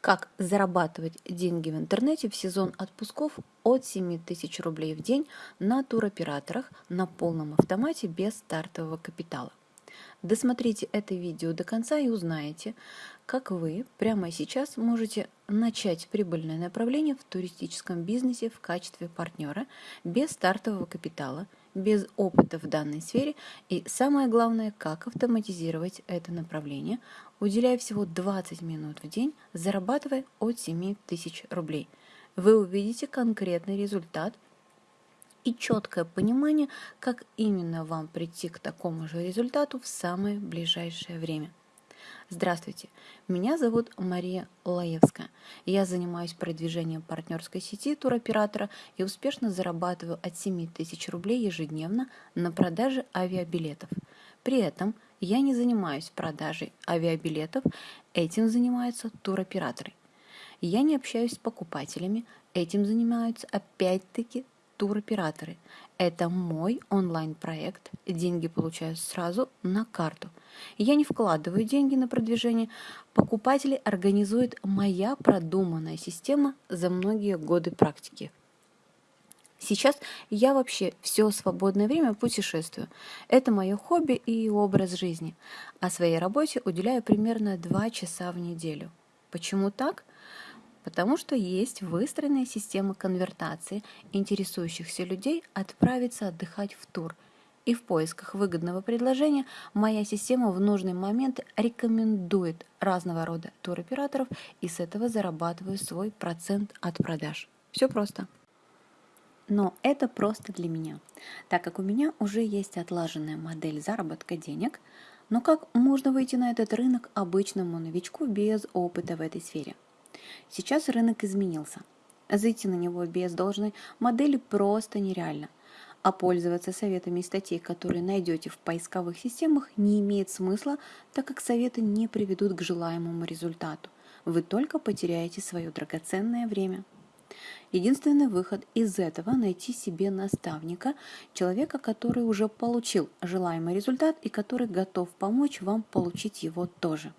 Как зарабатывать деньги в интернете в сезон отпусков от 7 тысяч рублей в день на туроператорах на полном автомате без стартового капитала. Досмотрите это видео до конца и узнаете, как вы прямо сейчас можете начать прибыльное направление в туристическом бизнесе в качестве партнера без стартового капитала, без опыта в данной сфере и самое главное, как автоматизировать это направление, уделяя всего 20 минут в день, зарабатывая от 7 тысяч рублей. Вы увидите конкретный результат – и четкое понимание, как именно вам прийти к такому же результату в самое ближайшее время. Здравствуйте, меня зовут Мария Лаевская. Я занимаюсь продвижением партнерской сети туроператора и успешно зарабатываю от 7 тысяч рублей ежедневно на продаже авиабилетов. При этом я не занимаюсь продажей авиабилетов, этим занимаются туроператоры. Я не общаюсь с покупателями, этим занимаются опять-таки туроператоры. Это мой онлайн-проект. Деньги получаю сразу на карту. Я не вкладываю деньги на продвижение. Покупатели организует моя продуманная система за многие годы практики. Сейчас я вообще все свободное время путешествую. Это мое хобби и образ жизни. А своей работе уделяю примерно 2 часа в неделю. Почему так? Потому что есть выстроенная система конвертации интересующихся людей отправиться отдыхать в тур. И в поисках выгодного предложения моя система в нужный момент рекомендует разного рода туроператоров и с этого зарабатываю свой процент от продаж. Все просто. Но это просто для меня, так как у меня уже есть отлаженная модель заработка денег, но как можно выйти на этот рынок обычному новичку без опыта в этой сфере – Сейчас рынок изменился. Зайти на него без должной модели просто нереально. А пользоваться советами и статей, которые найдете в поисковых системах, не имеет смысла, так как советы не приведут к желаемому результату. Вы только потеряете свое драгоценное время. Единственный выход из этого – найти себе наставника, человека, который уже получил желаемый результат и который готов помочь вам получить его тоже.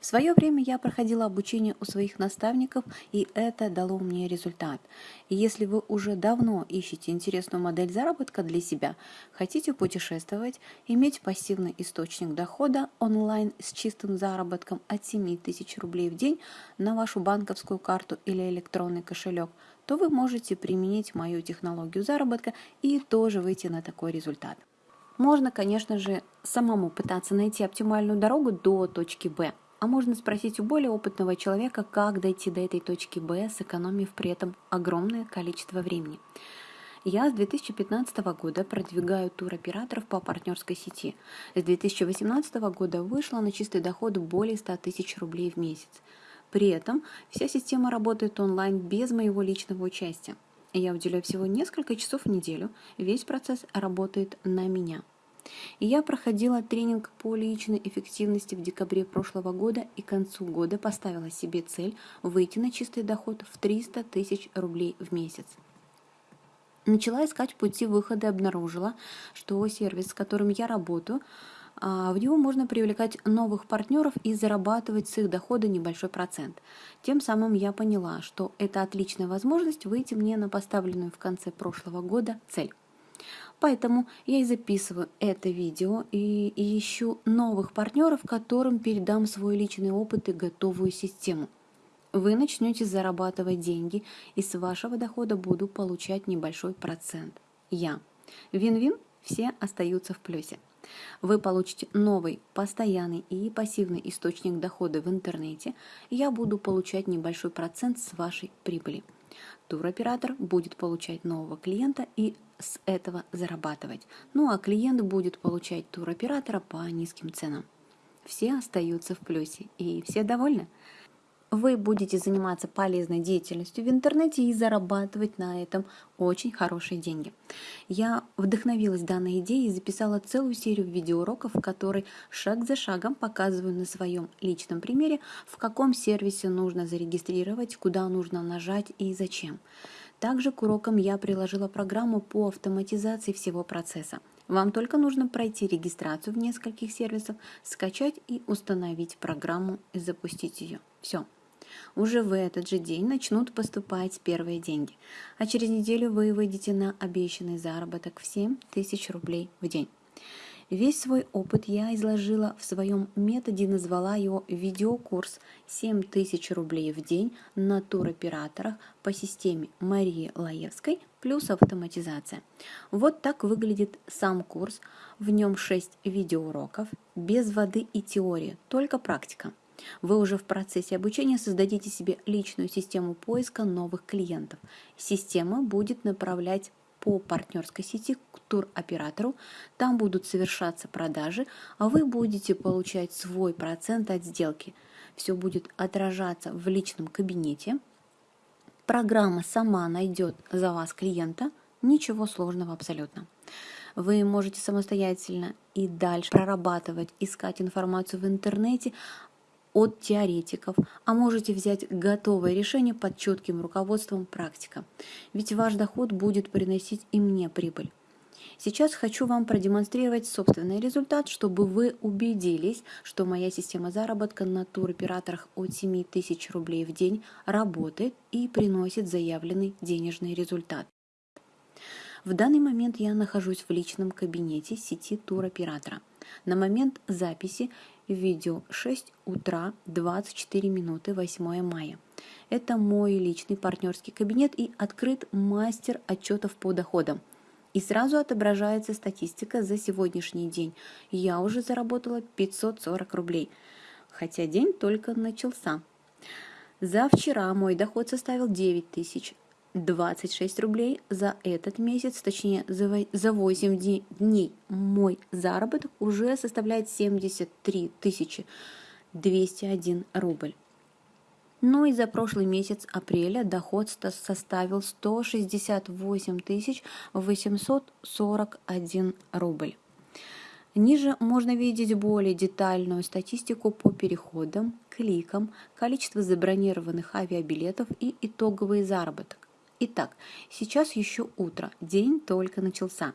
В свое время я проходила обучение у своих наставников, и это дало мне результат. И если вы уже давно ищете интересную модель заработка для себя, хотите путешествовать, иметь пассивный источник дохода онлайн с чистым заработком от 7 тысяч рублей в день на вашу банковскую карту или электронный кошелек, то вы можете применить мою технологию заработка и тоже выйти на такой результат. Можно, конечно же, самому пытаться найти оптимальную дорогу до точки Б, а можно спросить у более опытного человека, как дойти до этой точки Б, сэкономив при этом огромное количество времени. Я с 2015 года продвигаю туроператоров по партнерской сети. С 2018 года вышла на чистый доход более 100 тысяч рублей в месяц. При этом вся система работает онлайн без моего личного участия. Я уделяю всего несколько часов в неделю, весь процесс работает на меня. И я проходила тренинг по личной эффективности в декабре прошлого года и к концу года поставила себе цель выйти на чистый доход в 300 тысяч рублей в месяц. Начала искать пути выхода и обнаружила, что сервис, с которым я работаю, а, в него можно привлекать новых партнеров и зарабатывать с их дохода небольшой процент. Тем самым я поняла, что это отличная возможность выйти мне на поставленную в конце прошлого года цель. Поэтому я и записываю это видео и, ищу новых партнеров, которым передам свой личный опыт и готовую систему. Вы начнете зарабатывать деньги, и с вашего дохода буду получать небольшой процент. Я. Вин-вин, все остаются в плюсе. Вы получите новый, постоянный и пассивный источник дохода в интернете, я буду получать небольшой процент с вашей прибыли. Туроператор будет получать нового клиента и с этого зарабатывать. Ну а клиент будет получать туроператора по низким ценам. Все остаются в плюсе и все довольны вы будете заниматься полезной деятельностью в интернете и зарабатывать на этом очень хорошие деньги. Я вдохновилась данной идеей и записала целую серию видеоуроков, в которой шаг за шагом показываю на своем личном примере, в каком сервисе нужно зарегистрировать, куда нужно нажать и зачем. Также к урокам я приложила программу по автоматизации всего процесса. Вам только нужно пройти регистрацию в нескольких сервисах, скачать и установить программу и запустить ее. Все. Уже в этот же день начнут поступать первые деньги, а через неделю вы выйдете на обещанный заработок в 7 тысяч рублей в день. Весь свой опыт я изложила в своем методе, назвала его видеокурс 7000 рублей в день на туроператорах по системе Марии Лаевской плюс автоматизация. Вот так выглядит сам курс. В нем 6 видеоуроков, без воды и теории, только практика. Вы уже в процессе обучения создадите себе личную систему поиска новых клиентов. Система будет направлять по партнерской сети к туроператору, там будут совершаться продажи, а вы будете получать свой процент от сделки. Все будет отражаться в личном кабинете. Программа сама найдет за вас клиента, ничего сложного абсолютно. Вы можете самостоятельно и дальше прорабатывать, искать информацию в интернете, от теоретиков, а можете взять готовое решение под четким руководством практика. Ведь ваш доход будет приносить и мне прибыль. Сейчас хочу вам продемонстрировать собственный результат, чтобы вы убедились, что моя система заработка на туроператорах от 7 тысяч рублей в день работает и приносит заявленный денежный результат. В данный момент я нахожусь в личном кабинете сети туроператора. На момент записи видео 6 утра 24 минуты 8 мая. Это мой личный партнерский кабинет и открыт мастер отчетов по доходам. И сразу отображается статистика за сегодняшний день. Я уже заработала 540 рублей, хотя день только начался. За вчера мой доход составил 9 тысяч. 26 рублей за этот месяц, точнее за 8 дней мой заработок уже составляет 73 тысячи 201 рубль. Ну и за прошлый месяц апреля доход составил 168 тысяч 841 рубль. Ниже можно видеть более детальную статистику по переходам, кликам, количество забронированных авиабилетов и итоговый заработок. Итак, сейчас еще утро, день только начался.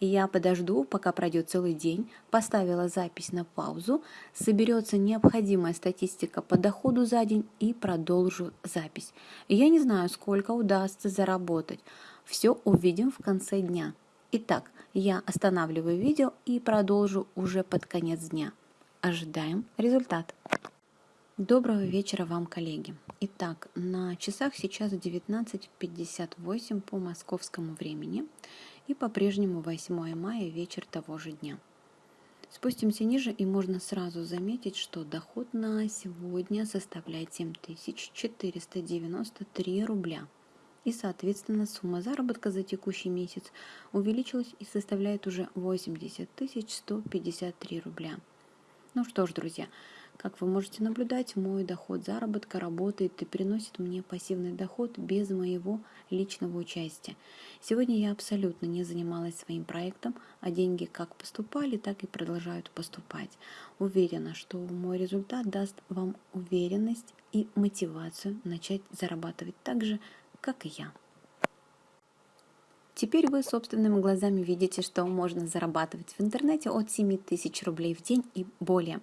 Я подожду, пока пройдет целый день, поставила запись на паузу, соберется необходимая статистика по доходу за день и продолжу запись. Я не знаю, сколько удастся заработать. Все увидим в конце дня. Итак, я останавливаю видео и продолжу уже под конец дня. Ожидаем результат. Доброго вечера вам, коллеги. Итак, на часах сейчас 19.58 по московскому времени и по-прежнему 8 мая, вечер того же дня. Спустимся ниже и можно сразу заметить, что доход на сегодня составляет 7493 рубля. И, соответственно, сумма заработка за текущий месяц увеличилась и составляет уже 80 153 рубля. Ну что ж, друзья, как вы можете наблюдать, мой доход заработка работает и приносит мне пассивный доход без моего личного участия. Сегодня я абсолютно не занималась своим проектом, а деньги как поступали, так и продолжают поступать. Уверена, что мой результат даст вам уверенность и мотивацию начать зарабатывать так же, как и я. Теперь вы собственными глазами видите, что можно зарабатывать в интернете от 7 тысяч рублей в день и более.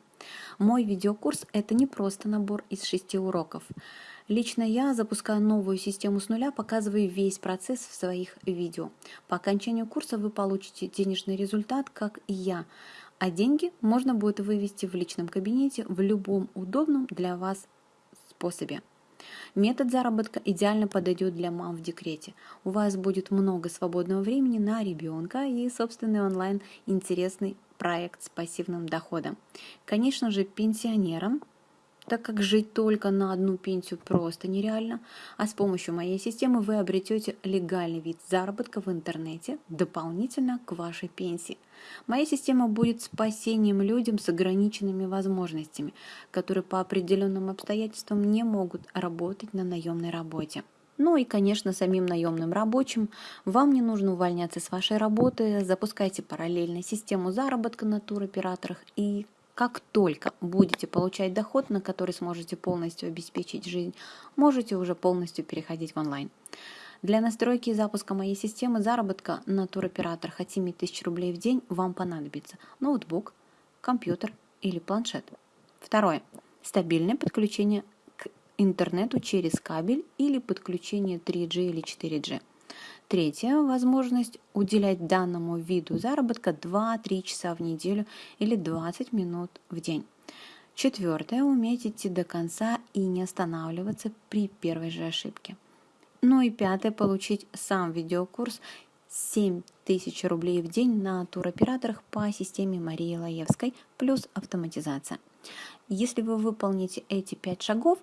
Мой видеокурс – это не просто набор из шести уроков. Лично я запускаю новую систему с нуля, показываю весь процесс в своих видео. По окончанию курса вы получите денежный результат, как и я, а деньги можно будет вывести в личном кабинете в любом удобном для вас способе. Метод заработка идеально подойдет для мам в декрете. У вас будет много свободного времени на ребенка и собственный онлайн интересный проект с пассивным доходом. Конечно же, пенсионерам так как жить только на одну пенсию просто нереально, а с помощью моей системы вы обретете легальный вид заработка в интернете дополнительно к вашей пенсии. Моя система будет спасением людям с ограниченными возможностями, которые по определенным обстоятельствам не могут работать на наемной работе. Ну и, конечно, самим наемным рабочим вам не нужно увольняться с вашей работы, запускайте параллельно систему заработка на туроператорах и как только будете получать доход, на который сможете полностью обеспечить жизнь, можете уже полностью переходить в онлайн. Для настройки и запуска моей системы заработка на туроператорах от 7 тысяч рублей в день вам понадобится ноутбук, компьютер или планшет. Второе. Стабильное подключение интернету через кабель или подключение 3G или 4G. Третья возможность уделять данному виду заработка 2-3 часа в неделю или 20 минут в день. Четвертое – уметь идти до конца и не останавливаться при первой же ошибке. Ну и пятое – получить сам видеокурс 7 тысяч рублей в день на туроператорах по системе Марии Лаевской плюс автоматизация. Если вы выполните эти пять шагов,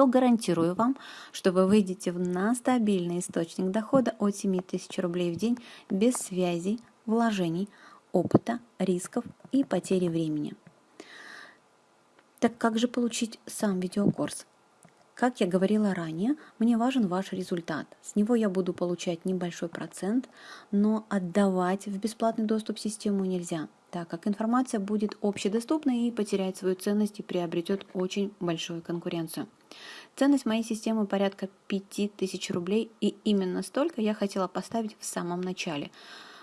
то гарантирую вам, что вы выйдете на стабильный источник дохода от 7 тысяч рублей в день без связей, вложений, опыта, рисков и потери времени. Так как же получить сам видеокурс? Как я говорила ранее, мне важен ваш результат. С него я буду получать небольшой процент, но отдавать в бесплатный доступ систему нельзя, так как информация будет общедоступной и потеряет свою ценность и приобретет очень большую конкуренцию. Ценность моей системы порядка 5000 рублей, и именно столько я хотела поставить в самом начале –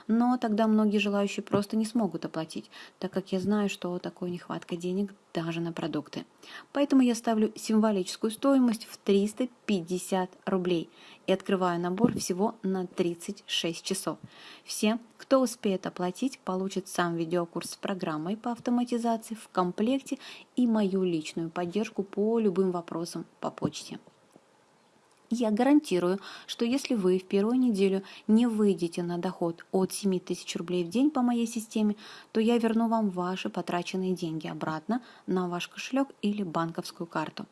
но тогда многие желающие просто не смогут оплатить, так как я знаю, что такое нехватка денег даже на продукты. Поэтому я ставлю символическую стоимость в 350 рублей и открываю набор всего на 36 часов. Все, кто успеет оплатить, получат сам видеокурс с программой по автоматизации в комплекте и мою личную поддержку по любым вопросам по почте. Я гарантирую, что если вы в первую неделю не выйдете на доход от 7 тысяч рублей в день по моей системе, то я верну вам ваши потраченные деньги обратно на ваш кошелек или банковскую карту.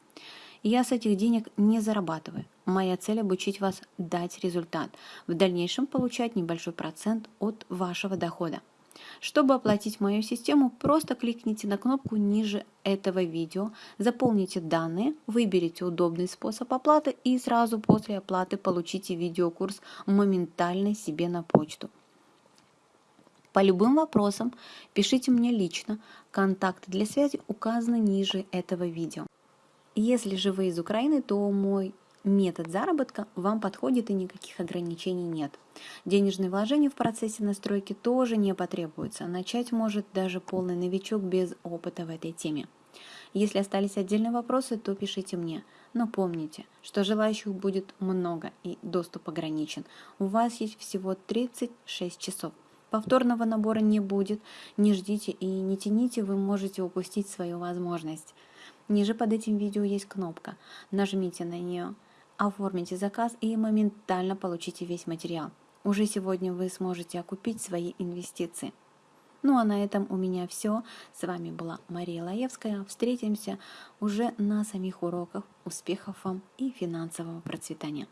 Я с этих денег не зарабатываю. Моя цель обучить вас дать результат, в дальнейшем получать небольшой процент от вашего дохода. Чтобы оплатить мою систему, просто кликните на кнопку ниже этого видео, заполните данные, выберите удобный способ оплаты и сразу после оплаты получите видеокурс моментально себе на почту. По любым вопросам пишите мне лично, контакты для связи указаны ниже этого видео. Если же вы из Украины, то мой метод заработка вам подходит и никаких ограничений нет. Денежные вложения в процессе настройки тоже не потребуются. Начать может даже полный новичок без опыта в этой теме. Если остались отдельные вопросы, то пишите мне. Но помните, что желающих будет много и доступ ограничен. У вас есть всего 36 часов. Повторного набора не будет. Не ждите и не тяните, вы можете упустить свою возможность. Ниже под этим видео есть кнопка. Нажмите на нее оформите заказ и моментально получите весь материал. Уже сегодня вы сможете окупить свои инвестиции. Ну а на этом у меня все. С вами была Мария Лаевская. Встретимся уже на самих уроках. Успехов вам и финансового процветания.